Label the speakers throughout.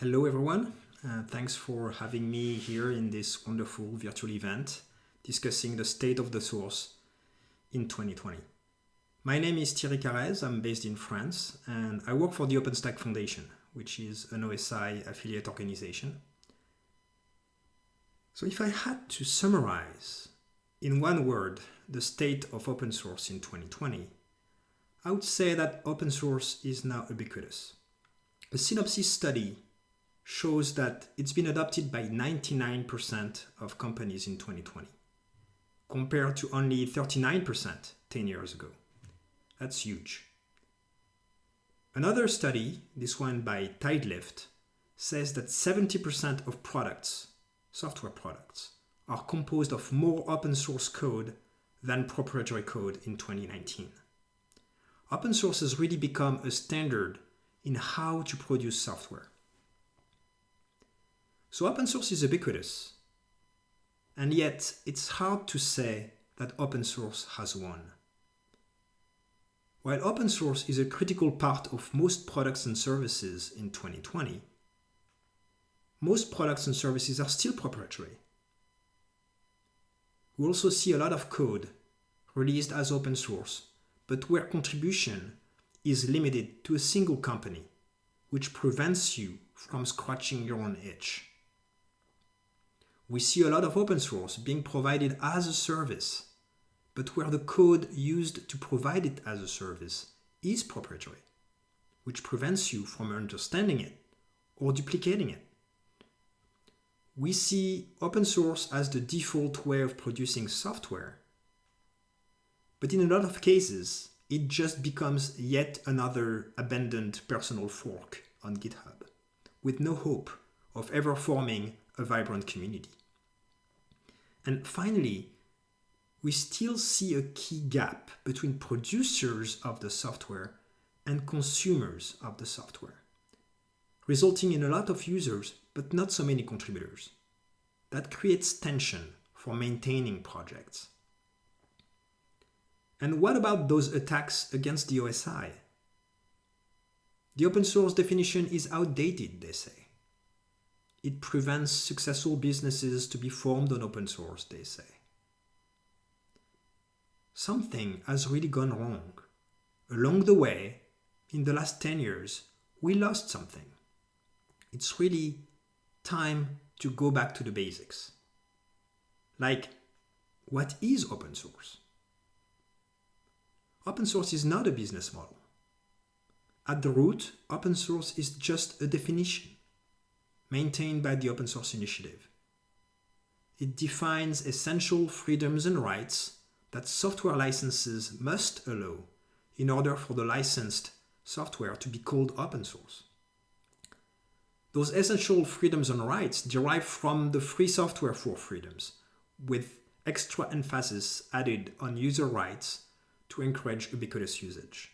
Speaker 1: Hello everyone, uh, thanks for having me here in this wonderful virtual event discussing the state of the source in 2020. My name is Thierry Carrez, I'm based in France and I work for the OpenStack Foundation, which is an OSI affiliate organization. So if I had to summarize in one word the state of open source in 2020, I would say that open source is now ubiquitous. A Synopsys study shows that it's been adopted by 99% of companies in 2020, compared to only 39% 10 years ago. That's huge. Another study, this one by Tidelift, says that 70% of products, software products, are composed of more open source code than proprietary code in 2019. Open source has really become a standard in how to produce software. So open source is ubiquitous. And yet it's hard to say that open source has won. While open source is a critical part of most products and services in 2020, most products and services are still proprietary. We also see a lot of code released as open source, but where contribution is limited to a single company, which prevents you from scratching your own itch we see a lot of open source being provided as a service, but where the code used to provide it as a service is proprietary, which prevents you from understanding it or duplicating it. We see open source as the default way of producing software, but in a lot of cases, it just becomes yet another abandoned personal fork on GitHub, with no hope of ever forming a vibrant community. And finally, we still see a key gap between producers of the software and consumers of the software, resulting in a lot of users but not so many contributors. That creates tension for maintaining projects. And what about those attacks against the OSI? The open source definition is outdated, they say. It prevents successful businesses to be formed on open source, they say. Something has really gone wrong. Along the way, in the last 10 years, we lost something. It's really time to go back to the basics. Like, what is open source? Open source is not a business model. At the root, open source is just a definition maintained by the Open Source Initiative. It defines essential freedoms and rights that software licenses must allow in order for the licensed software to be called open source. Those essential freedoms and rights derive from the Free Software four Freedoms, with extra emphasis added on user rights to encourage ubiquitous usage.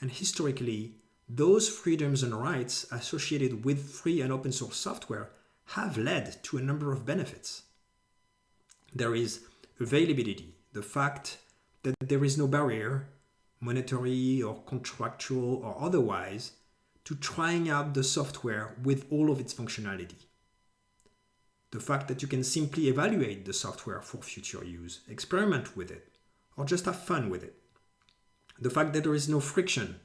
Speaker 1: And historically, those freedoms and rights associated with free and open source software have led to a number of benefits. There is availability, the fact that there is no barrier, monetary or contractual or otherwise, to trying out the software with all of its functionality. The fact that you can simply evaluate the software for future use, experiment with it, or just have fun with it. The fact that there is no friction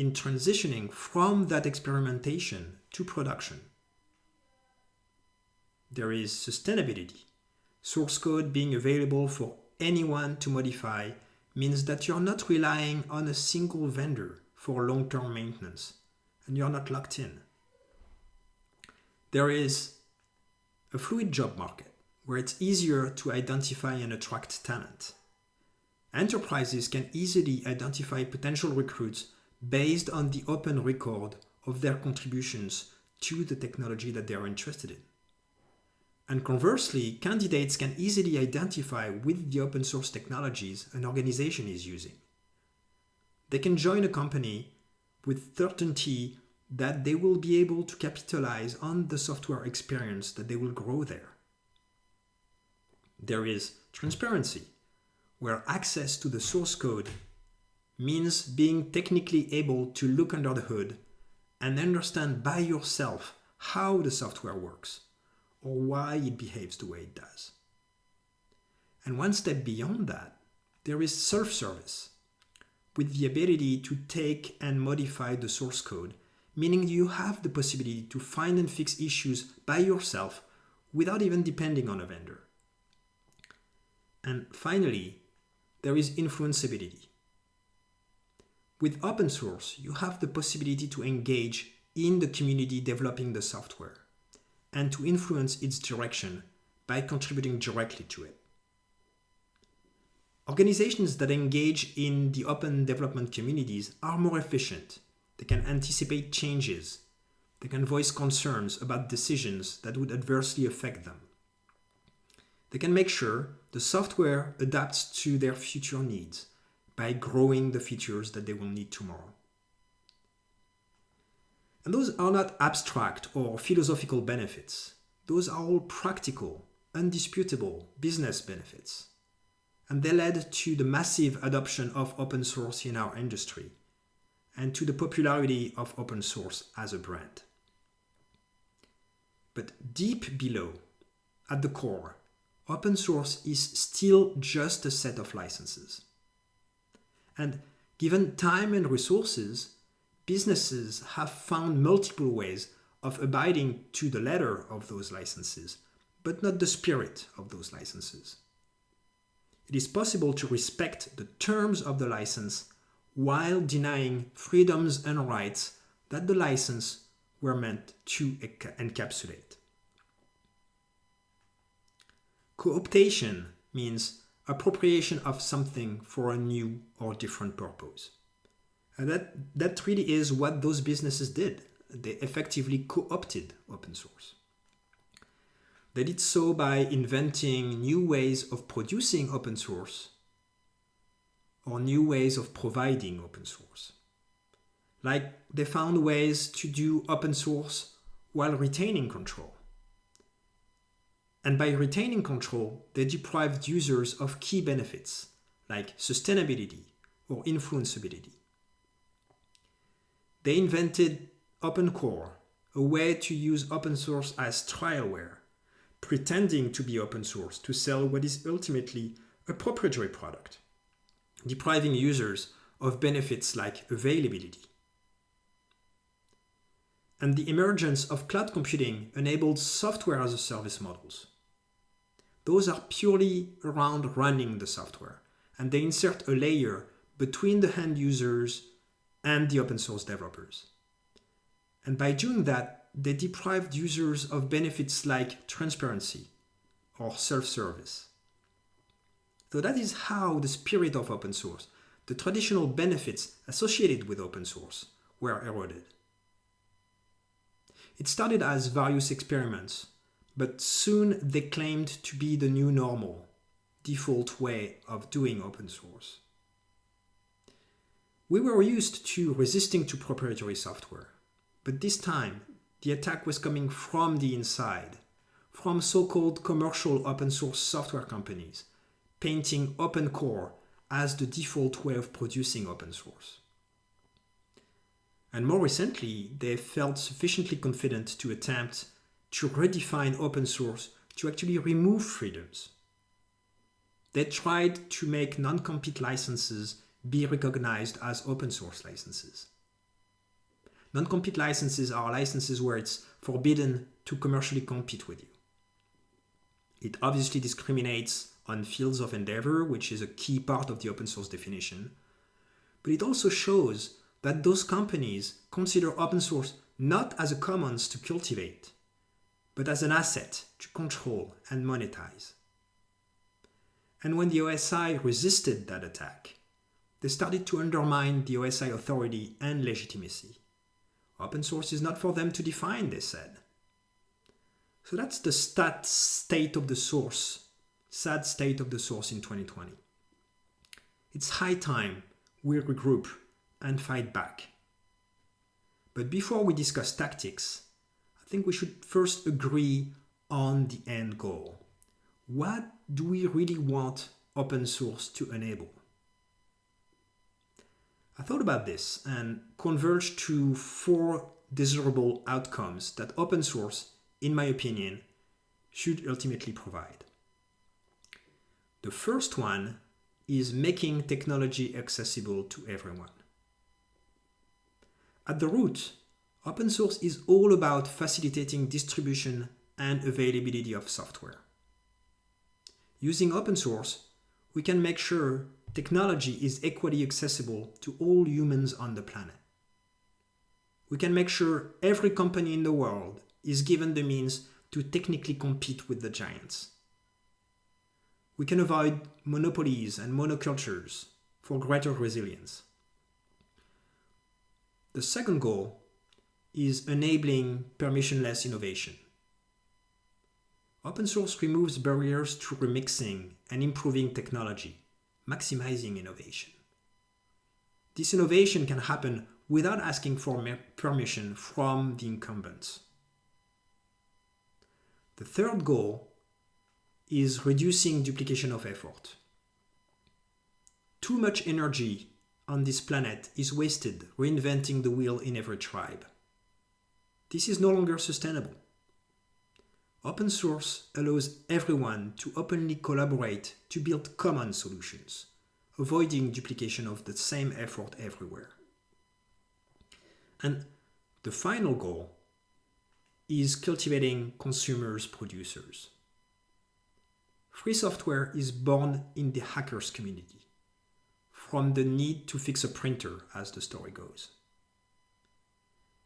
Speaker 1: in transitioning from that experimentation to production. There is sustainability. Source code being available for anyone to modify means that you're not relying on a single vendor for long-term maintenance and you're not locked in. There is a fluid job market where it's easier to identify and attract talent. Enterprises can easily identify potential recruits based on the open record of their contributions to the technology that they are interested in. And conversely, candidates can easily identify with the open source technologies an organization is using. They can join a company with certainty that they will be able to capitalize on the software experience that they will grow there. There is transparency, where access to the source code means being technically able to look under the hood and understand by yourself how the software works or why it behaves the way it does. And one step beyond that, there is self-service with the ability to take and modify the source code, meaning you have the possibility to find and fix issues by yourself without even depending on a vendor. And finally, there is influenceability. With open source, you have the possibility to engage in the community developing the software and to influence its direction by contributing directly to it. Organizations that engage in the open development communities are more efficient. They can anticipate changes. They can voice concerns about decisions that would adversely affect them. They can make sure the software adapts to their future needs by growing the features that they will need tomorrow. And those are not abstract or philosophical benefits. Those are all practical, undisputable business benefits. And they led to the massive adoption of open source in our industry and to the popularity of open source as a brand. But deep below, at the core, open source is still just a set of licenses. And given time and resources, businesses have found multiple ways of abiding to the letter of those licenses, but not the spirit of those licenses. It is possible to respect the terms of the license while denying freedoms and rights that the license were meant to encapsulate. Co-optation means appropriation of something for a new or different purpose. And that, that really is what those businesses did. They effectively co-opted open source. They did so by inventing new ways of producing open source or new ways of providing open source. Like they found ways to do open source while retaining control. And by retaining control, they deprived users of key benefits like sustainability or influenceability. They invented OpenCore, a way to use open source as trialware, pretending to be open source to sell what is ultimately a proprietary product, depriving users of benefits like availability. And the emergence of cloud computing enabled software as a service models. Those are purely around running the software, and they insert a layer between the end users and the open source developers. And by doing that, they deprived users of benefits like transparency or self-service. So that is how the spirit of open source, the traditional benefits associated with open source, were eroded. It started as various experiments, but soon they claimed to be the new normal, default way of doing open source. We were used to resisting to proprietary software, but this time the attack was coming from the inside, from so-called commercial open source software companies, painting OpenCore as the default way of producing open source. And more recently, they felt sufficiently confident to attempt to redefine open source to actually remove freedoms. They tried to make non-compete licenses be recognized as open source licenses. Non-compete licenses are licenses where it's forbidden to commercially compete with you. It obviously discriminates on fields of endeavor, which is a key part of the open source definition. But it also shows that those companies consider open source not as a commons to cultivate, but as an asset to control and monetize. And when the OSI resisted that attack, they started to undermine the OSI authority and legitimacy. Open source is not for them to define, they said. So that's the stat state of the source, sad state of the source in 2020. It's high time we regroup and fight back. But before we discuss tactics, think we should first agree on the end goal. What do we really want open source to enable? I thought about this and converged to four desirable outcomes that open source, in my opinion, should ultimately provide. The first one is making technology accessible to everyone. At the root, open source is all about facilitating distribution and availability of software. Using open source, we can make sure technology is equally accessible to all humans on the planet. We can make sure every company in the world is given the means to technically compete with the giants. We can avoid monopolies and monocultures for greater resilience. The second goal is enabling permissionless innovation. Open source removes barriers to remixing and improving technology, maximizing innovation. This innovation can happen without asking for permission from the incumbents. The third goal is reducing duplication of effort. Too much energy on this planet is wasted reinventing the wheel in every tribe. This is no longer sustainable. Open source allows everyone to openly collaborate to build common solutions, avoiding duplication of the same effort everywhere. And the final goal is cultivating consumers producers. Free software is born in the hackers community, from the need to fix a printer, as the story goes.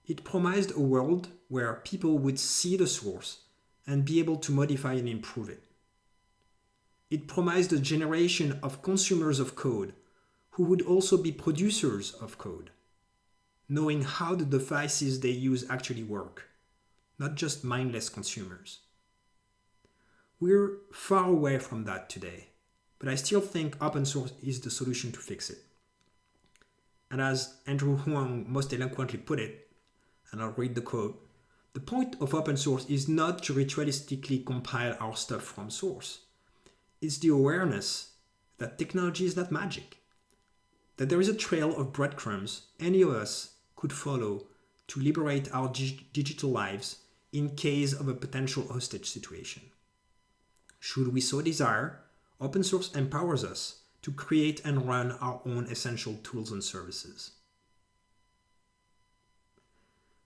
Speaker 1: It promised a world where people would see the source and be able to modify and improve it. It promised a generation of consumers of code who would also be producers of code, knowing how the devices they use actually work, not just mindless consumers. We're far away from that today, but I still think open source is the solution to fix it. And as Andrew Huang most eloquently put it, and I'll read the quote, the point of open source is not to ritualistically compile our stuff from source. It's the awareness that technology is not magic, that there is a trail of breadcrumbs any of us could follow to liberate our digital lives in case of a potential hostage situation. Should we so desire, open source empowers us to create and run our own essential tools and services.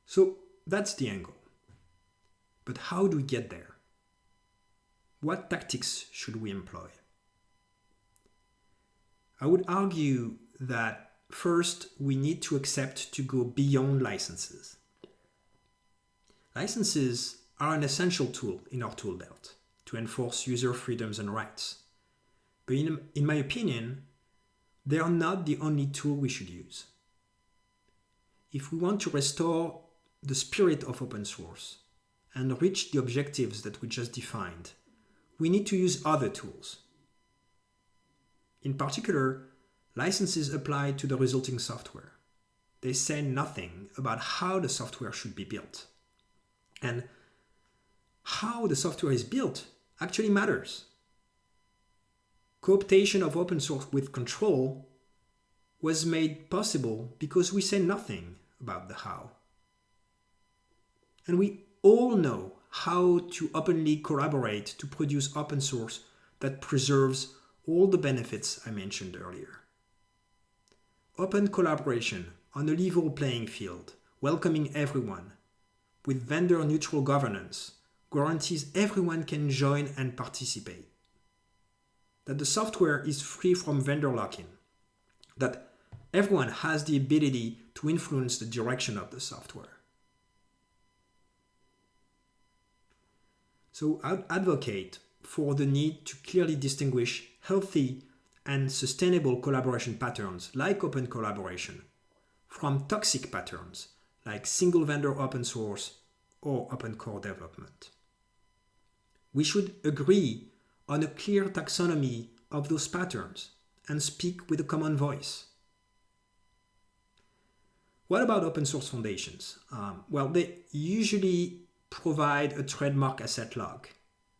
Speaker 1: So that's the angle. But how do we get there? What tactics should we employ? I would argue that first we need to accept to go beyond licenses. Licenses are an essential tool in our tool belt to enforce user freedoms and rights. But in, in my opinion, they are not the only tool we should use. If we want to restore the spirit of open source, and reach the objectives that we just defined, we need to use other tools. In particular, licenses apply to the resulting software. They say nothing about how the software should be built. And how the software is built actually matters. Cooptation of open source with control was made possible because we say nothing about the how. And we all know how to openly collaborate to produce open source that preserves all the benefits I mentioned earlier. Open collaboration on a level playing field, welcoming everyone, with vendor neutral governance, guarantees everyone can join and participate. That the software is free from vendor lock-in. That everyone has the ability to influence the direction of the software. So I'd advocate for the need to clearly distinguish healthy and sustainable collaboration patterns like open collaboration from toxic patterns like single vendor open source or open core development. We should agree on a clear taxonomy of those patterns and speak with a common voice. What about open source foundations? Um, well, they usually provide a trademark asset lock,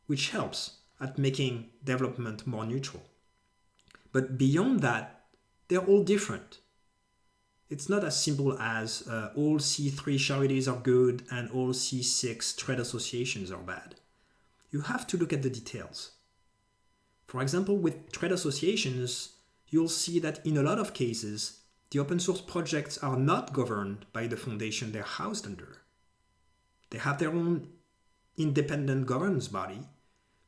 Speaker 1: which helps at making development more neutral. But beyond that, they're all different. It's not as simple as uh, all C3 charities are good and all C6 trade associations are bad. You have to look at the details. For example, with trade associations, you'll see that in a lot of cases, the open source projects are not governed by the foundation they're housed under. They have their own independent governance body,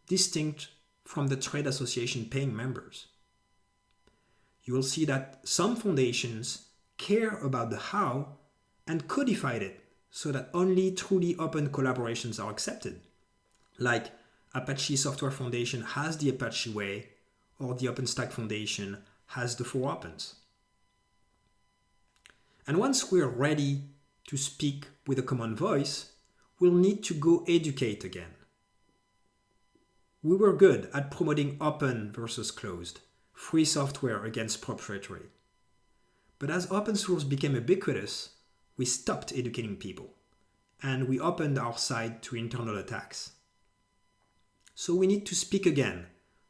Speaker 1: distinct from the trade association paying members. You will see that some foundations care about the how and codified it so that only truly open collaborations are accepted. Like Apache Software Foundation has the Apache Way or the OpenStack Foundation has the four opens. And once we're ready to speak with a common voice, we'll need to go educate again. We were good at promoting open versus closed, free software against proprietary. But as open source became ubiquitous, we stopped educating people, and we opened our side to internal attacks. So we need to speak again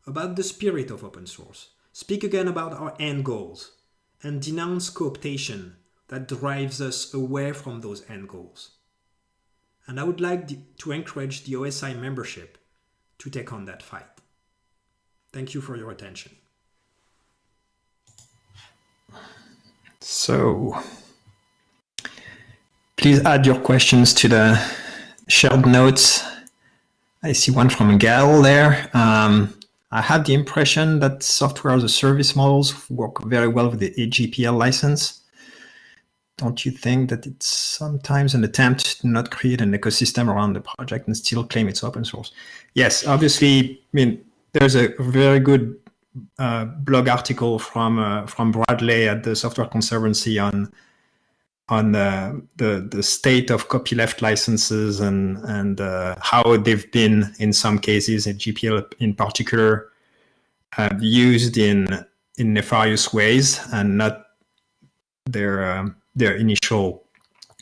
Speaker 1: about the spirit of open source, speak again about our end goals, and denounce cooptation that drives us away from those end goals. And I would like to encourage the OSI membership to take on that fight. Thank you for your attention.
Speaker 2: So please add your questions to the shared notes. I see one from Gail there. Um, I have the impression that software as a service models work very well with the AGPL license. Don't you think that it's sometimes an attempt to not create an ecosystem around the project and still claim it's open source? Yes, obviously, I mean, there's a very good uh, blog article from uh, from Bradley at the Software Conservancy on on the the, the state of copyleft licenses and and uh, how they've been in some cases, in GPL in particular, uh, used in in nefarious ways and not their um, their initial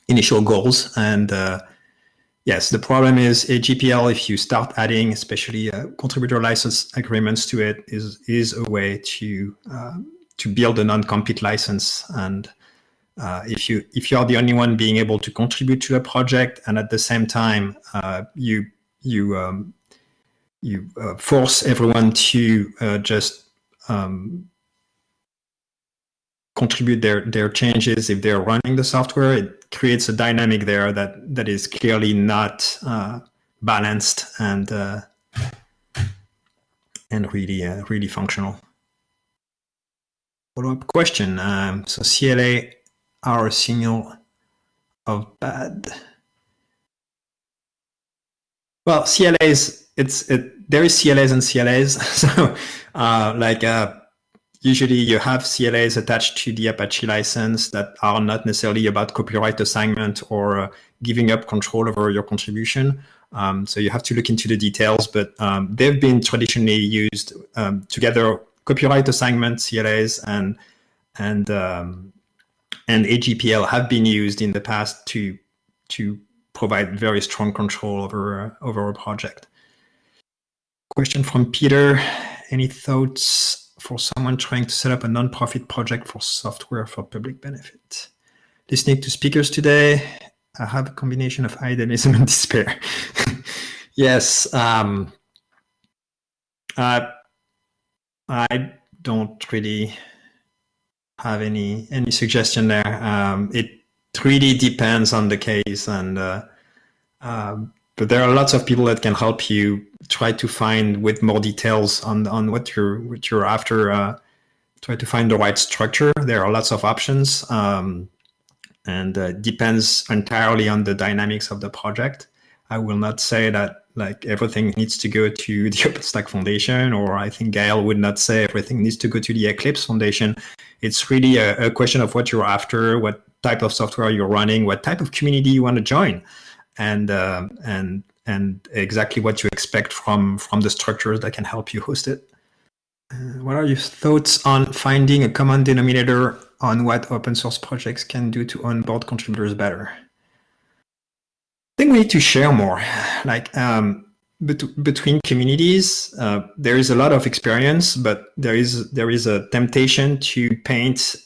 Speaker 2: initial goals and uh, Yes, the problem is AGPL, if you start adding especially uh, contributor license agreements to it, is is a way to uh, to build a non-compete license. And uh, if you if you are the only one being able to contribute to a project, and at the same time uh, you you um, you uh, force everyone to just um, contribute their their changes if they're running the software, it creates a dynamic there that that is clearly not uh, balanced and uh, and really uh, really functional. Follow up question. Um, so CLA are a signal of bad. Well, CLAs it's it there is CLAs and CLAs. so uh, like uh, usually you have CLAs attached to the Apache license that are not necessarily about copyright assignment or uh, giving up control over your contribution. Um, so you have to look into the details, but um, they've been traditionally used um, together, copyright assignment, CLAs, and and um, and AGPL have been used in the past to to provide very strong control over uh, over a project. Question from Peter: Any thoughts for someone trying to set up a non-profit project for software for public benefit. Listening to speakers today, I have a combination of idealism and despair. yes, um, I, I don't really have any any suggestion there. Um, it really depends on the case, and uh, um, but there are lots of people that can help you try to find with more details on on what you're what you're after. Uh, try to find the right structure. There are lots of options, um, and uh, depends entirely on the dynamics of the project. I will not say that like everything needs to go to the OpenStack Foundation, or I think Gail would not say everything needs to go to the Eclipse Foundation. It's really a, a question of what you're after, what type of software you're running, what type of community you want to join and uh, and and exactly what you expect from from the structures that can help you host it. Uh, what are your thoughts on finding a common denominator on what open source projects can do to onboard contributors better? I think we need to share more. Like um, bet between communities, uh, there is a lot of experience, but there is there is a temptation to paint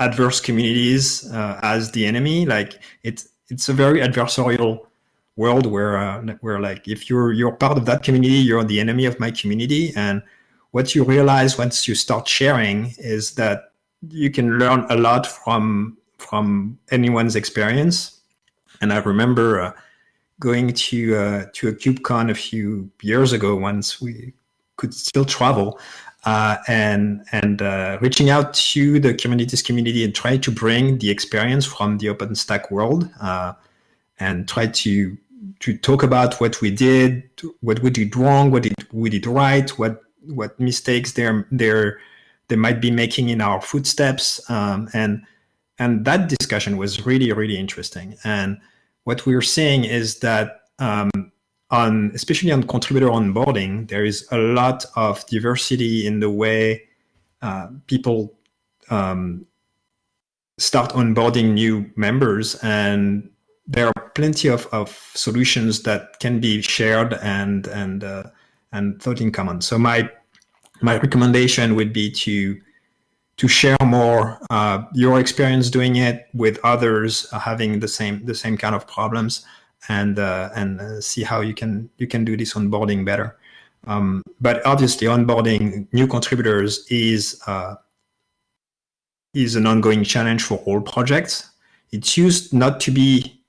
Speaker 2: adverse communities uh, as the enemy. Like it's it's a very adversarial world where uh, where like if you're you're part of that community, you're the enemy of my community. And what you realize once you start sharing is that you can learn a lot from from anyone's experience. And I remember uh, going to uh, to a KubeCon a few years ago once we could still travel uh, and and uh, reaching out to the Kubernetes community and try to bring the experience from the OpenStack world uh, and try to to talk about what we did, what we did wrong, what did we did right, what what mistakes they're they're they might be making in our footsteps, um, and and that discussion was really really interesting. And what we're seeing is that um, on especially on contributor onboarding, there is a lot of diversity in the way uh, people um, start onboarding new members and there are plenty of, of solutions that can be shared and and uh, and thought in common. So my my recommendation would be to to share more uh, your experience doing it with others uh, having the same the same kind of problems and uh, and uh, see how you can you can do this onboarding better. Um, but obviously, onboarding new contributors is uh, is an ongoing challenge for all projects. It's used not to be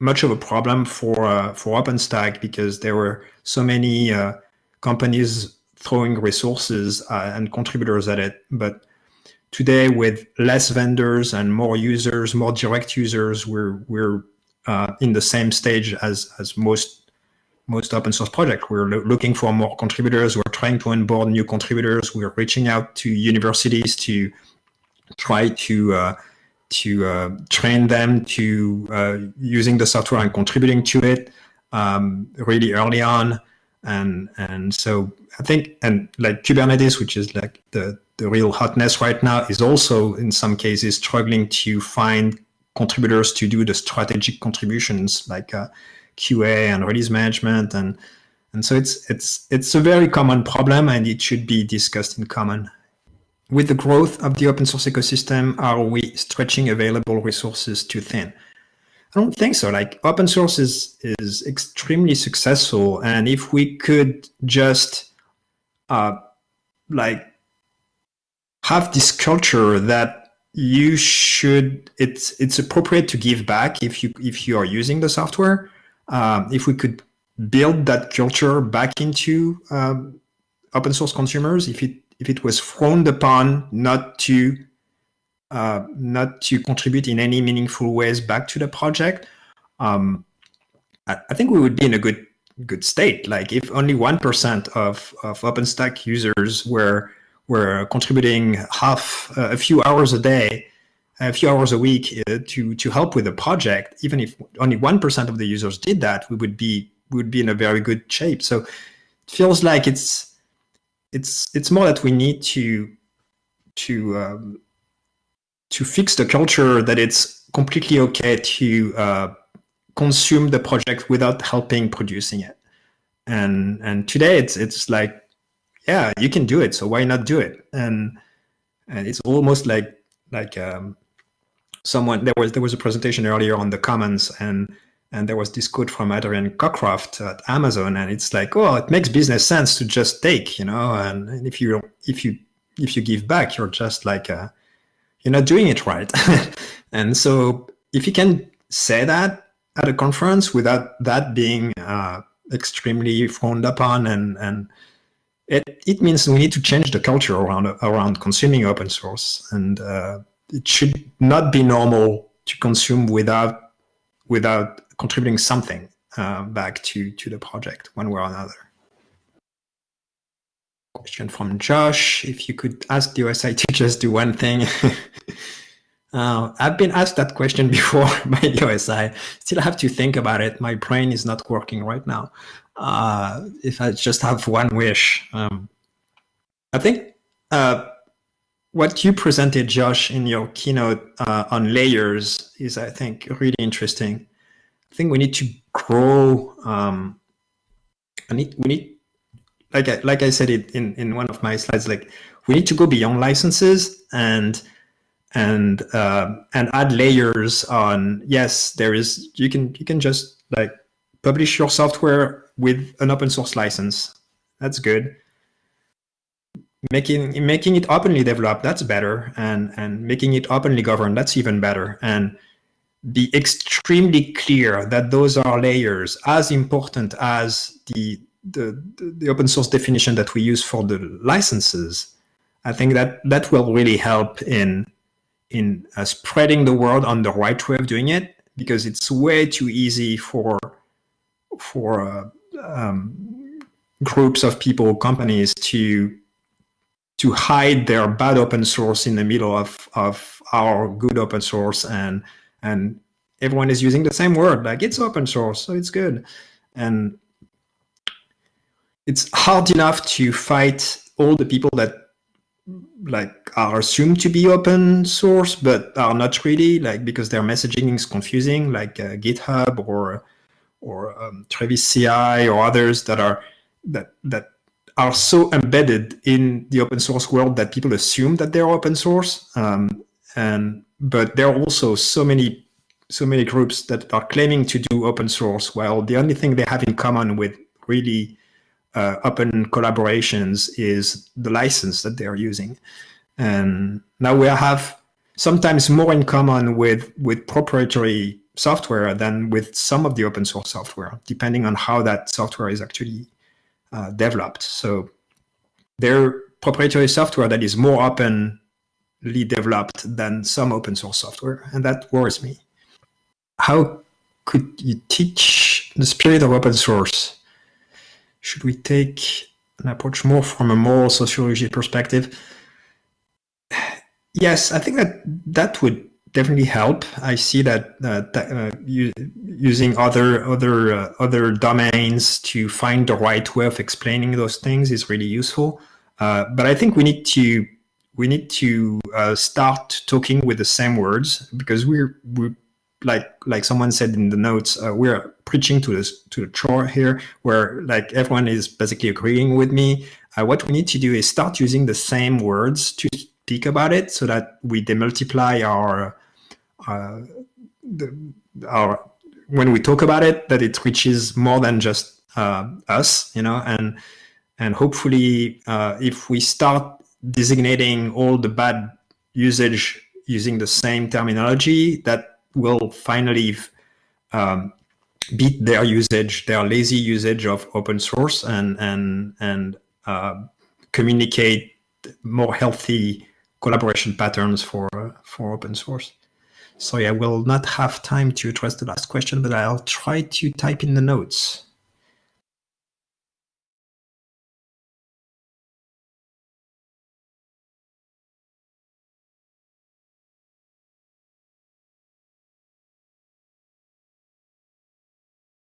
Speaker 2: much of a problem for uh, for OpenStack because there were so many uh, companies throwing resources uh, and contributors at it. But today, with less vendors and more users, more direct users, we're we're uh, in the same stage as as most most open source projects. We're lo looking for more contributors. We're trying to onboard new contributors. We're reaching out to universities to try to uh, to uh, train them to uh, using the software and contributing to it um, really early on. And and so I think and like Kubernetes, which is like the the real hotness right now, is also in some cases struggling to find contributors to do the strategic contributions like uh, QA and release management and and so it's it's it's a very common problem and it should be discussed in common. With the growth of the open source ecosystem, are we stretching available resources too thin? I don't think so. Like open source is is extremely successful, and if we could just uh, like have this culture that you should it's it's appropriate to give back if you if you are using the software um, if we could build that culture back into um, open source consumers if it if it was frowned upon not to uh, not to contribute in any meaningful ways back to the project um, I, I, think we would be in a good good state like if only one percent of of OpenStack users were were contributing half uh, a few hours a day, a few hours a week uh, to to help with the project. Even if only one percent of the users did that, we would be we would be in a very good shape. So it feels like it's it's it's more that we need to to um, to fix the culture that it's completely okay to uh, consume the project without helping producing it. And and today it's it's like yeah, you can do it. So why not do it? And and it's almost like like um, someone there was there was a presentation earlier on the commons and and there was this quote from Adrian Cockcroft at Amazon, and it's like, oh, it makes business sense to just take, you know, and, and if you if you if you give back, you're just like uh, you're not doing it right. and so if you can say that at a conference without that being uh, extremely frowned upon and and it, it means we need to change the culture around around consuming open source, and uh, it should not be normal to consume without without contributing something uh, back to to the project one way or another. Question from Josh: If you could ask the OSI to just do one thing. Uh, I've been asked that question before by the OSI. Still have to think about it. My brain is not working right now uh, if I just have one wish, um, I think uh, what you presented, Josh, in your keynote uh, on layers is, I think, really interesting. I think we need to grow. Um, I need, we need, like I, like I said it in, in one of my slides, like we need to go beyond licenses and and uh, and add layers on. Yes, there is. You can you can just like publish your software with an open source license. That's good. Making making it openly developed, that's better, and and making it openly governed, that's even better. And be extremely clear that those are layers as important as the the, the open source definition that we use for the licenses. I think that that will really help in in uh, spreading the word on the right way of doing it because it's way too easy for for uh, um, groups of people, companies to to hide their bad open source in the middle of of our good open source and and everyone is using the same word like it's open source so it's good. And it's hard enough to fight all the people that like are assumed to be open source but are not really like because their messaging is confusing like uh, github or or um, Travis CI or others that are that that are so embedded in the open source world that people assume that they're open source. Um, and but there are also so many so many groups that are claiming to do open source while the only thing they have in common with really uh, open collaborations is the license that they're using. And now we have sometimes more in common with, with proprietary software than with some of the open source software, depending on how that software is actually uh, developed. So there proprietary software that is more openly developed than some open source software, and that worries me. How could you teach the spirit of open source should we take an approach more from a moral sociology perspective? Yes, I think that that would definitely help. I see that uh, uh, using other other uh, other domains to find the right way of explaining those things is really useful. Uh, but I think we need to we need to uh, start talking with the same words because we're we're like like someone said in the notes, uh, we're preaching to this to the chore here, where like everyone is basically agreeing with me. Uh, what we need to do is start using the same words to speak about it, so that we demultiply our uh, the, our when we talk about it, that it reaches more than just uh, us, you know, and and hopefully, uh, if we start designating all the bad usage using the same terminology, that will finally um, beat their usage, their lazy usage of open source and, and, and uh, communicate more healthy collaboration patterns for, for open source. Sorry, I will not have time to address the last question, but I'll try to type in the notes.